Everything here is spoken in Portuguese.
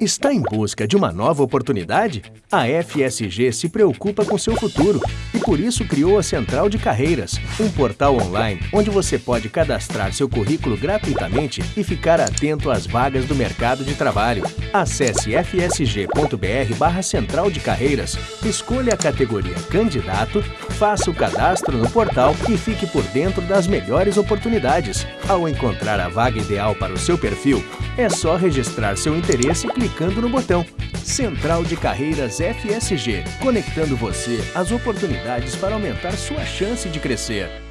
Está em busca de uma nova oportunidade? A FSG se preocupa com seu futuro e por isso criou a Central de Carreiras, um portal online onde você pode cadastrar seu currículo gratuitamente e ficar atento às vagas do mercado de trabalho. Acesse fsg.br barra Central de Carreiras, escolha a categoria Candidato, faça o cadastro no portal e fique por dentro das melhores oportunidades. Ao encontrar a vaga ideal para o seu perfil, é só registrar seu interesse clicando no botão Central de Carreiras FSG, conectando você às oportunidades para aumentar sua chance de crescer.